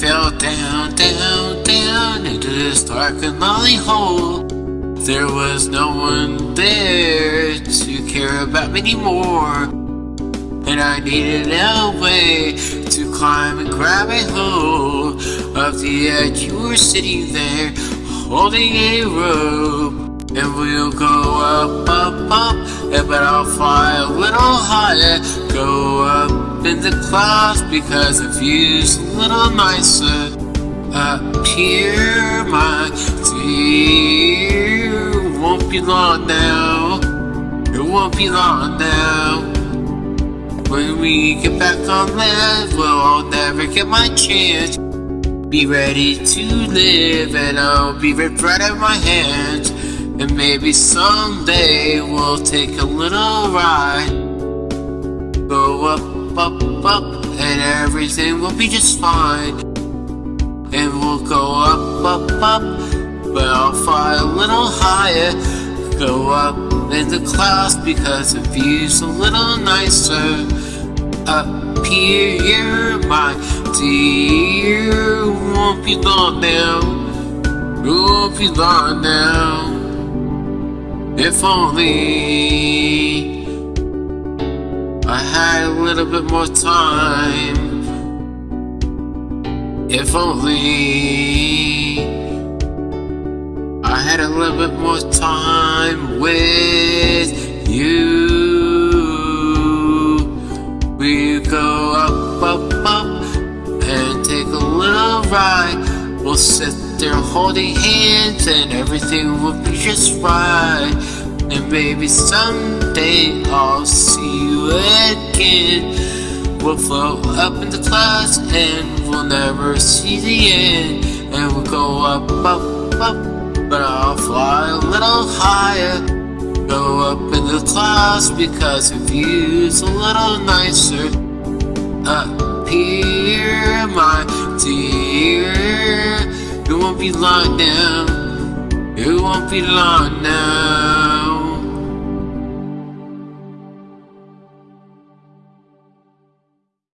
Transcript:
down, down, down into this dark and lonely hole. There was no one there to care about me anymore. And I needed a way to climb and grab a hold of the edge. You were sitting there holding a rope. And we'll go up, up, up, but I'll fly a little higher. Go up in the clouds because the view's a little nicer. Up here, my dear, won't be long now. It won't be long now. When we get back on land, well, never get my chance. Be ready to live, and I'll be right of my hands. And maybe someday we'll take a little ride. Go up, up, up, and everything will be just fine. And we'll go up, up, up, but I'll fly a little higher. Go up in the clouds because the view's a little nicer. Up here, my dear, won't be long now. Won't be long now. If only little bit more time. If only I had a little bit more time with you. We go up, up, up and take a little ride. We'll sit there holding hands and everything will be just right. And maybe someday I'll see you again. We'll float up in the clouds and we'll never see the end. And we'll go up, up, up, but I'll fly a little higher. Go up in the clouds because the view's a little nicer. Up here, my dear, it won't be long now. It won't be long now.